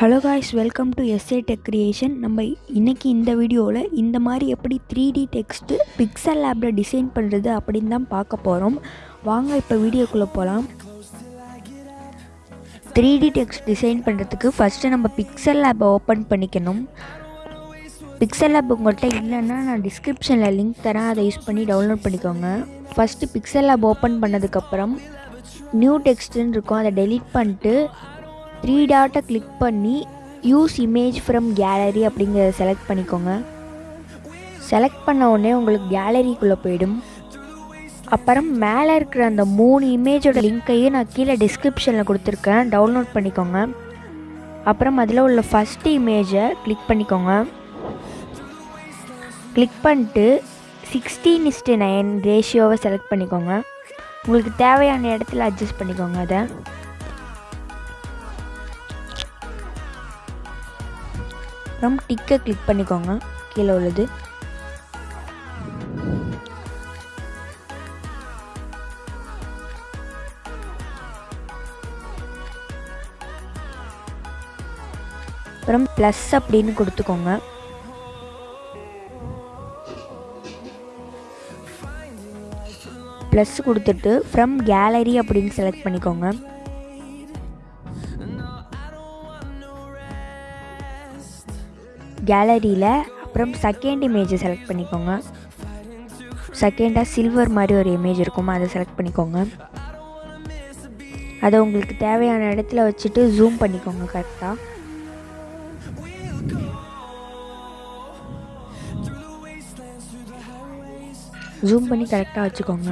Hello guys welcome to S A tech creation நம்ம இன்றைக்கி இந்த வீடியோவில் இந்த மாதிரி எப்படி த்ரீ டி டெக்ஸ்ட்டு பிக்சல் லேப்பில் டிசைன் பண்ணுறது அப்படின்னு தான் பார்க்க போகிறோம் வாங்க இப்போ வீடியோக்குள்ளே போகலாம் த்ரீ டி டெக்ஸ்ட் டிசைன் பண்ணுறதுக்கு ஃபஸ்ட்டு நம்ம பிக்சல் லேப்பை ஓப்பன் பண்ணிக்கணும். பிக்சல் லேப் உங்கள்கிட்ட இல்லைன்னா நான் டிஸ்கிரிப்ஷனில் லிங்க் தரேன். அதை யூஸ் பண்ணி டவுன்லோட் பண்ணிக்கோங்க. ஃபஸ்ட்டு பிக்சல் லேப் ஓப்பன் பண்ணதுக்கப்புறம் நியூ டெக்ஸ்ட்டுன்னு இருக்கும். அதை டெலீட் பண்ணிட்டு த்ரீ டாட்டை கிளிக் பண்ணி யூஸ் இமேஜ் ஃப்ரம் கேலரி அப்படிங்கிறத செலக்ட் பண்ணிக்கோங்க. செலக்ட் பண்ண உடனே உங்களுக்கு கேலரிக்குள்ளே போயிடும். அப்புறம் மேலே இருக்கிற அந்த மூணு இமேஜோட லிங்க்கையும் நான் கீழே டிஸ்கிரிப்ஷனில் கொடுத்துருக்கேன். டவுன்லோட் பண்ணிக்கோங்க. அப்புறம் அதில் உள்ள ஃபஸ்ட்டு இமேஜை கிளிக் பண்ணிக்கோங்க. கிளிக் பண்ணிட்டு சிக்ஸ்டீன் இஸ்டு நைன் ரேஷியோவை செலக்ட் பண்ணிக்கோங்க. உங்களுக்கு தேவையான இடத்துல அட்ஜஸ்ட் பண்ணிக்கோங்க அதை. அப்புறம் டிக்கை கிளிக் பண்ணிக்கோங்க. கீழே உள்ளது. அப்புறம் ப்ளஸ் அப்படின்னு கொடுத்துக்கோங்க. ப்ளஸ் கொடுத்துட்டு ஃப்ரம் கேலரி அப்படின்னு செலக்ட் பண்ணிக்கோங்க. கேலரியில் அப்புறம் செகண்ட் இமேஜை செலக்ட் பண்ணிக்கோங்க. செகண்டாக சில்வர் மாதிரி ஒரு இமேஜ் இருக்குமோ அதை செலக்ட் பண்ணிக்கோங்க. அதை உங்களுக்கு தேவையான இடத்துல வச்சுட்டு ஜூம் பண்ணிக்கோங்க கரெக்டாக ஜூம் பண்ணி கரெக்டாக வச்சுக்கோங்க.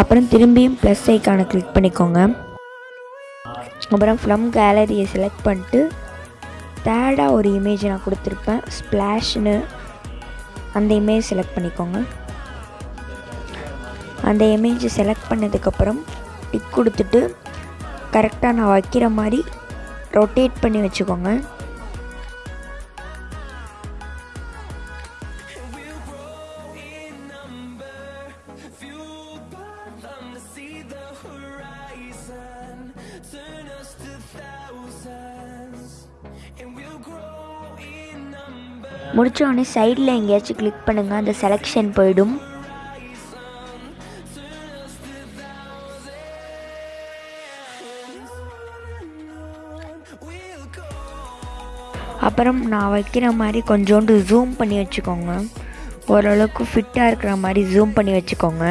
அப்புறம் திரும்பியும் ப்ளஸ் ஐக்கானை கிளிக் பண்ணிக்கோங்க. அப்புறம் ஃப்ரம் கேலரியை செலக்ட் பண்ணிட்டு தேர்டாக ஒரு இமேஜ் நான் கொடுத்துருப்பேன் ஸ்ப்ளாஷ்னு அந்த இமேஜ் செலக்ட் பண்ணிக்கோங்க. அந்த இமேஜை செலக்ட் பண்ணதுக்கப்புறம் டிக் கொடுத்துட்டு கரெக்டாக நான் வைக்கிற மாதிரி ரொட்டேட் பண்ணி வச்சுக்கோங்க. முடிச்ச சைடில் எங்கேயாச்சும் கிளிக் பண்ணுங்கள் அந்த செலெக்ஷன் போயிடும். அப்புறம் நான் வைக்கிற மாதிரி கொஞ்சோண்டு ஜூம் பண்ணி வச்சுக்கோங்க. ஓரளவுக்கு ஃபிட்டாக இருக்கிற மாதிரி ஜூம் பண்ணி வச்சுக்கோங்க.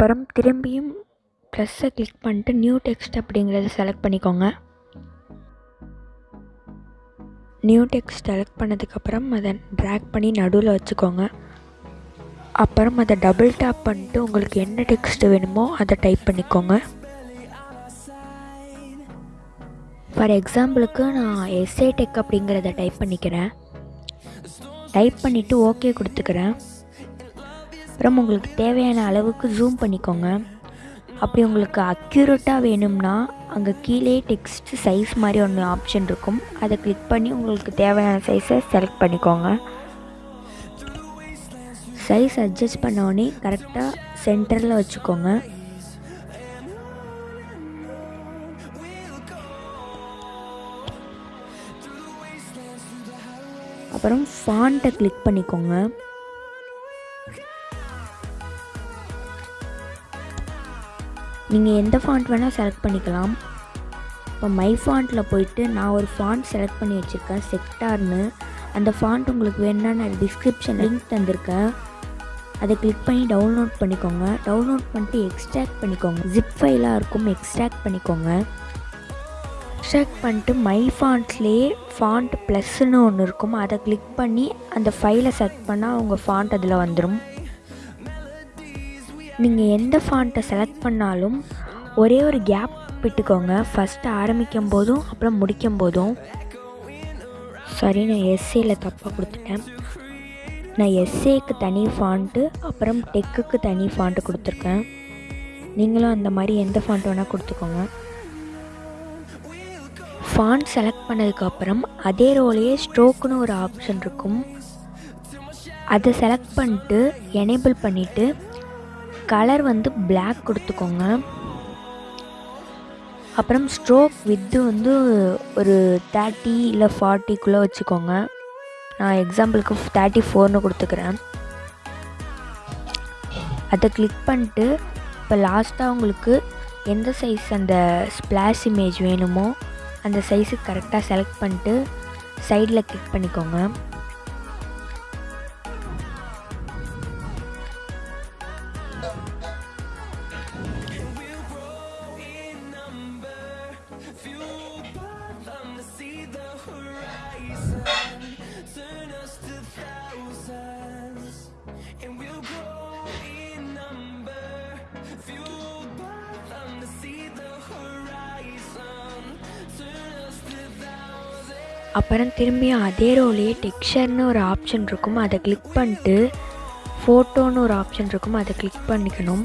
அப்புறம் திரும்பியும் ப்ளஸ்ஸை கிளிக் பண்ணிட்டு நியூ டெக்ஸ்ட் அப்படிங்கிறத செலக்ட் பண்ணிக்கோங்க. நியூ டெக்ஸ்ட் செலக்ட் பண்ணதுக்கப்புறம் அதை ட்ராக் பண்ணி நடுவில் வச்சுக்கோங்க. அப்புறம் அதை டபுள் டேப் பண்ணிட்டு உங்களுக்கு என்ன டெக்ஸ்ட் வேணுமோ அதை டைப் பண்ணிக்கோங்க. ஃபார் எக்ஸாம்பிளுக்கு நான் எஸ்ஏ டெக் அப்படிங்கிறத டைப் பண்ணிக்கிறேன். டைப் பண்ணிவிட்டு ஓகே கொடுத்துக்கிறேன். அப்புறம் உங்களுக்கு தேவையான அளவுக்கு ஜூம் பண்ணிக்கோங்க. அப்படி உங்களுக்கு அக்யூரேட்டாக வேணும்னா அங்கே கீழே டெக்ஸ்ட் சைஸ் மாதிரி ஒன்று ஆப்ஷன் இருக்கும். அதை கிளிக் பண்ணி உங்களுக்கு தேவையான சைஸை செலக்ட் பண்ணிக்கோங்க. சைஸ் அட்ஜஸ்ட் பண்ணோடனே கரெக்டாக சென்டரில் வச்சுக்கோங்க. அப்புறம் ஃபாண்ட்டை கிளிக் பண்ணிக்கோங்க. நீங்கள் எந்த ஃபாண்ட் வேணால் செலக்ட் பண்ணிக்கலாம். இப்போ மை ஃபாண்ட்டில் போயிட்டு நான் ஒரு ஃபாண்ட் செலக்ட் பண்ணி வச்சுருக்கேன் செக்டார்னு அந்த ஃபாண்ட் உங்களுக்கு வேணும்னா நான் டிஸ்கிரிப்ஷன் லிங்க் தந்திருக்கேன். அதை கிளிக் பண்ணி டவுன்லோட் பண்ணிக்கோங்க. டவுன்லோட் பண்ணிட்டு எக்ஸ்ட்ராக்ட் பண்ணிக்கோங்க. ஜிப் ஃபைலாக இருக்கும் எக்ஸ்ட்ராக்ட் பண்ணிக்கோங்க. எக்ஸ்ட்ராக்ட் பண்ணிட்டு மை ஃபாண்ட்லேயே ஃபாண்ட் ப்ளஸ்ன்னு ஒன்று இருக்கும். அதை கிளிக் பண்ணி அந்த ஃபைலை செலக்ட் பண்ணால் உங்கள் ஃபாண்ட் அதில் வந்துடும் நீங்கள் எந்த ஃபாண்ட்டை செலக்ட் பண்ணாலும் ஒரே ஒரு கேப் விட்டுக்கோங்க. ஃபஸ்ட்டு ஆரம்பிக்கும் போதும் அப்புறம் முடிக்கும் போதும் சரி நான் எஸ்ஏயில் தப்பாக கொடுத்துட்டேன். நான் எஸ்ஏக்கு தனி ஃபாண்ட்டு அப்புறம் டெக்குக்கு தனி ஃபாண்ட்டு கொடுத்துருக்கேன். நீங்களும் அந்த மாதிரி எந்த ஃபாண்ட் வேணால் கொடுத்துக்கோங்க. ஃபாண்ட் செலக்ட் பண்ணதுக்கப்புறம் அதே ரோலையே ஸ்ட்ரோக்குன்னு ஒரு ஆப்ஷன் இருக்கும். அதை செலக்ட் பண்ணிட்டு எனேபிள் பண்ணிவிட்டு கலர் வந்து பிளாக் கொடுத்துக்கோங்க. அப்புறம் ஸ்ட்ரோக் வித்து வந்து ஒரு தேர்ட்டி இல்லை ஃபார்ட்டிக்குள்ளே வச்சுக்கோங்க. நான் எக்ஸாம்பிளுக்கு தேர்ட்டி ஃபோர்னு கொடுத்துக்கிறேன். அதை கிளிக் பண்ணிட்டு இப்போ லாஸ்ட்டாக உங்களுக்கு எந்த சைஸ் அந்த ஸ்ப்ளாஷ் இமேஜ் வேணுமோ அந்த சைஸுக்கு கரெக்டாக செலக்ட் பண்ணிட்டு சைடில் கிளிக் பண்ணிக்கோங்க. அப்புறம் திரும்பியும் அதே ரோலையே டெக்ஸ்சர்னு ஒரு ஆப்ஷன் இருக்கும். அதை கிளிக் பண்ணிட்டு ஃபோட்டோன்னு ஒரு ஆப்ஷன் இருக்கும். அதை கிளிக் பண்ணிக்கணும்.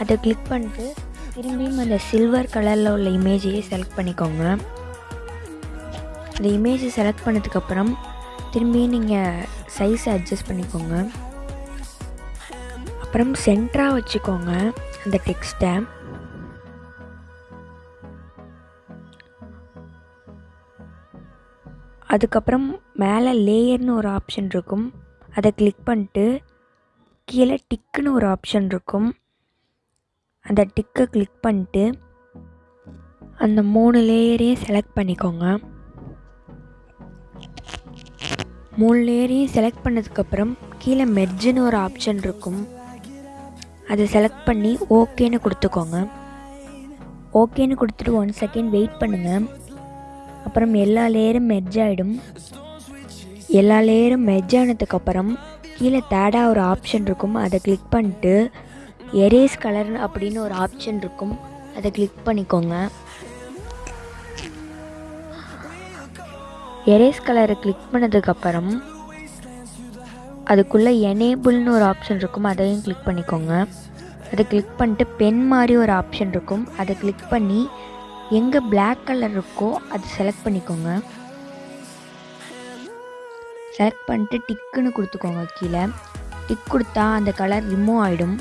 அதை கிளிக் பண்ணிட்டு திரும்பியும் அந்த சில்வர் கலரில் உள்ள இமேஜையே செலக்ட் பண்ணிக்கோங்க. அந்த இமேஜை செலக்ட் பண்ணதுக்கப்புறம் திரும்பியும் நீங்கள் சைஸை அட்ஜஸ்ட் பண்ணிக்கோங்க. அப்புறம் சென்டராக வச்சுக்கோங்க அந்த டெக்ஸ்ட்டை அதுக்கப்புறம் மேலே லேயர்னு ஒரு ஆப்ஷன் இருக்கும். அதை கிளிக் பண்ணிட்டு கீழே டிக்குன்னு ஒரு ஆப்ஷன் இருக்கும். அந்த டிக்கை கிளிக் பண்ணிட்டு அந்த மூணு லேயரையும் செலக்ட் பண்ணிக்கோங்க. மூணு லேயரையும் செலக்ட் பண்ணதுக்கப்புறம் கீழே மெர்ஜுன்னு ஒரு ஆப்ஷன் இருக்கும். அதை செலக்ட் பண்ணி ஓகேன்னு கொடுத்துக்கோங்க. ஓகேன்னு கொடுத்துட்டு ஒன் செகண்ட் வெயிட் பண்ணுங்கள் அப்புறம் எல்லா லேயரும் மெர்ஜ் ஆகிடும் எல்லா லேயரும் மெர்ஜ் ஆனதுக்கப்புறம் கீழே தேர்டாக ஒரு ஆப்ஷன் இருக்கும். அதை கிளிக் பண்ணிட்டு எரேஸ் கலர் அப்படின்னு ஒரு ஆப்ஷன் இருக்கும். அதை கிளிக் பண்ணிக்கோங்க. எரேஸ் கலரை கிளிக் பண்ணதுக்கப்புறம் அதுக்குள்ளே எனேபிள்னு ஒரு ஆப்ஷன் இருக்கும். அதையும் கிளிக் பண்ணிக்கோங்க. அதை கிளிக் பண்ணிட்டு பென் மாதிரி ஒரு ஆப்ஷன் இருக்கும். அதை கிளிக் பண்ணி எங்கே பிளாக் கலர் இருக்கோ அது செலக்ட் பண்ணிக்கோங்க. செலக்ட் பண்ணிட்டு டிக்குன்னு கொடுத்துக்கோங்க கீழே. டிக் கொடுத்தா அந்த கலர் ரிமூவ் ஆகிடும்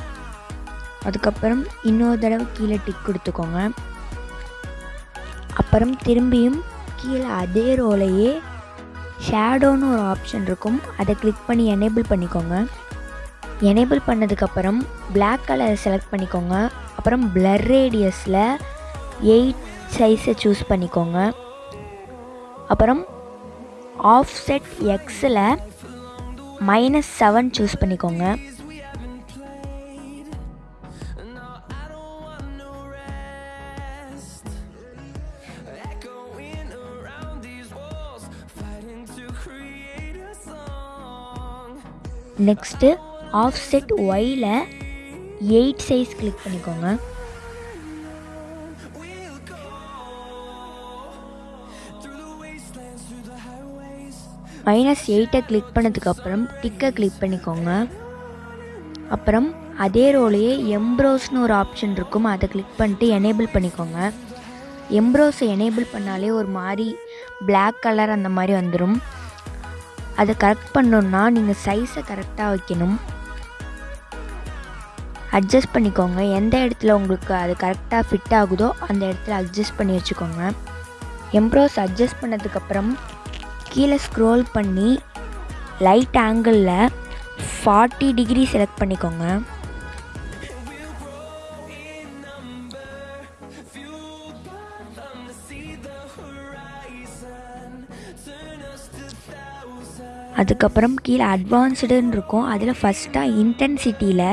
அதுக்கப்புறம் இன்னொரு தடவை கீழே டிக் கொடுத்துக்கோங்க. அப்புறம் திரும்பியும் கீழே அதே ரோலையே ஷேடோன்னு ஒரு ஆப்ஷன் இருக்கும். அதை கிளிக் பண்ணி எனேபிள் பண்ணிக்கோங்க. எனேபிள் பண்ணதுக்கப்புறம் பிளாக் கலரை செலக்ட் பண்ணிக்கோங்க. அப்புறம் பிளர் ரேடியஸில் எயிட் சைஸை சூஸ் பண்ணிக்கோங்க. அப்புறம் ஆஃப் செட் எக்ஸில் மைனஸ் செவன் சூஸ் பண்ணிக்கோங்க. நெக்ஸ்ட்டு ஆஃப் செட் ஒயில் எயிட் சைஸ் கிளிக் பண்ணிக்கோங்க. மைனஸ் எயிட்டை கிளிக் பண்ணதுக்கப்புறம் டிக்கை கிளிக் பண்ணிக்கோங்க. அப்புறம் அதே ரோலையே எம்ப்ரோஸ்னு ஒரு ஆப்ஷன் இருக்கும். அதை கிளிக் பண்ணிட்டு எனேபிள் பண்ணிக்கோங்க. எம்ப்ரோஸை எனேபிள் பண்ணாலே ஒரு மாதிரி பிளாக் கலர் அந்த மாதிரி வந்துடும் அதை கரெக்ட் பண்ணணுன்னா நீங்கள் சைஸை கரெக்டாக வைக்கணும். அட்ஜஸ்ட் பண்ணிக்கோங்க. எந்த இடத்துல உங்களுக்கு அது கரெக்டாக ஃபிட் ஆகுதோ அந்த இடத்துல அட்ஜஸ்ட் பண்ணி வச்சுக்கோங்க. எம்ப்ரோஸ் அட்ஜஸ்ட் பண்ணதுக்கப்புறம் கீழே ஸ்க்ரோல் பண்ணி லைட் ஆங்கிளில் ஃபார்ட்டி டிகிரி செலக்ட் பண்ணிக்கோங்க. அதுக்கப்புறம் கீழே அட்வான்ஸ்டுன்னு இருக்கும். அதில் ஃபஸ்ட்டாக இன்டென்சிட்டியில்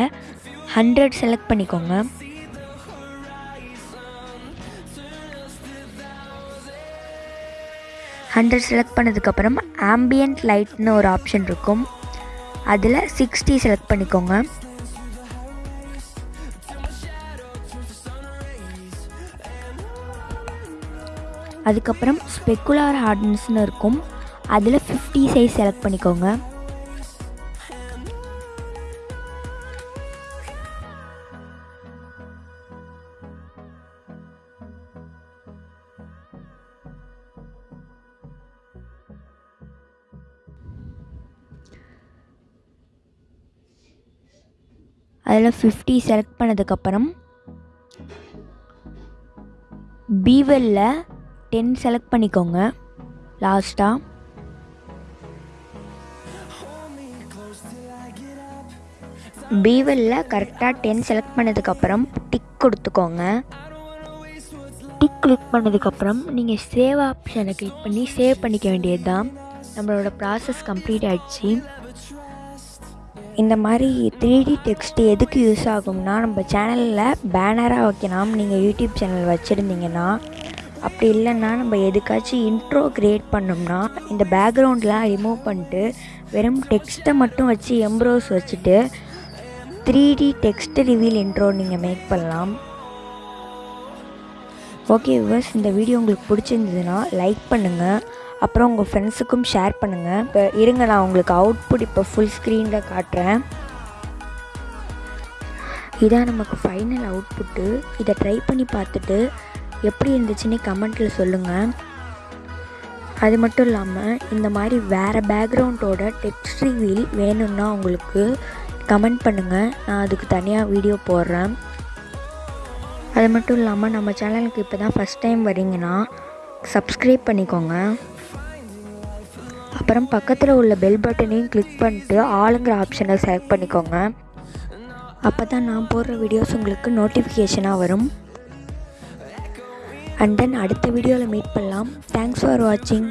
ஹண்ட்ரட் செலக்ட் பண்ணிக்கோங்க. ஹண்ட்ரட் செலக்ட் பண்ணதுக்கப்புறம் ஆம்பியன்ட் லைட்னு ஒரு ஆப்ஷன் இருக்கும். அதில் சிக்ஸ்டி செலக்ட் பண்ணிக்கோங்க. அதுக்கப்புறம் ஸ்பெக்குலார் ஹார்டன்ஸ்னு இருக்கும். அதில் ஃபிஃப்டி சைஸ் செலக்ட் பண்ணிக்கோங்க. அதில் ஃபிஃப்டி செலக்ட் பண்ணதுக்கப்புறம் பீவெல்ல டென் செலக்ட் பண்ணிக்கோங்க. லாஸ்ட்டாக பீவெல்ல கரெக்டாக டென் செலக்ட் பண்ணதுக்கப்புறம் டிக் கொடுத்துக்கோங்க. டிக் கிளிக் பண்ணதுக்கப்புறம் நீங்கள் சேவ் ஆப்ஷனை கிளிக் பண்ணி சேவ் பண்ணிக்க வேண்டியது தான் நம்மளோட ப்ராசஸ் கம்ப்ளீட் ஆகிடுச்சு இந்த மாதிரி த்ரீ டி டெக்ஸ்ட் எதுக்கு யூஸ் ஆகும்னா நம்ம சேனலில் பேனராக வைக்கலாம். நீங்கள் யூடியூப் சேனல் வச்சுருந்தீங்கன்னா அப்படி இல்லைன்னா நம்ம எதுக்காச்சும் இன்ட்ரோ க்ரியேட் பண்ணோம்னா இந்த பேக்ரவுண்ட்லாம் ரிமூவ் பண்ணிட்டு வெறும் டெக்ஸ்ட்டை மட்டும் வச்சு எம்ப்ரோஸ் வச்சுட்டு three D text reveal intro நீங்கள் மேக் பண்ணலாம். ஓகே விவர்ஸ் இந்த வீடியோ உங்களுக்கு பிடிச்சிருந்ததுன்னா லைக் பண்ணுங்கள் அப்புறம் உங்கள் ஃப்ரெண்ட்ஸுக்கும் ஷேர் பண்ணுங்கள் இப்போ இருங்க நான் உங்களுக்கு அவுட்புட் இப்போ ஃபுல் ஸ்க்ரீனில் காட்டுறேன். இதான் நமக்கு ஃபைனல் அவுட்புட்டு இதை ட்ரை பண்ணி பார்த்துட்டு எப்படி இருந்துச்சுன்னு கமெண்ட்டில் சொல்லுங்கள் அது மட்டும் இல்லாமல் இந்த மாதிரி வேறு பேக்ரவுண்டோட டெக்ஸ்ட் ரிவீல் வேணும்னா உங்களுக்கு கமெண்ட் பண்ணுங்கள் நான் அதுக்கு தனியாக வீடியோ போடுறேன். அது மட்டும் இல்லாமல் நம்ம சேனலுக்கு இப்போ தான் ஃபஸ்ட் டைம் வரீங்கன்னா சப்ஸ்கிரைப் பண்ணிக்கோங்க. அப்புறம் பக்கத்தில் உள்ள பெல் பட்டனையும் கிளிக் பண்ணிட்டு ஆளுங்கிற ஆப்ஷனை செலக்ட் பண்ணிக்கோங்க. அப்போ தான் நான் போடுற வீடியோஸ் உங்களுக்கு நோட்டிஃபிகேஷனாக வரும். அண்ட் தென் அடுத்த வீடியோவில் மீட் பண்ணலாம். தேங்க்ஸ் ஃபார் வாட்சிங்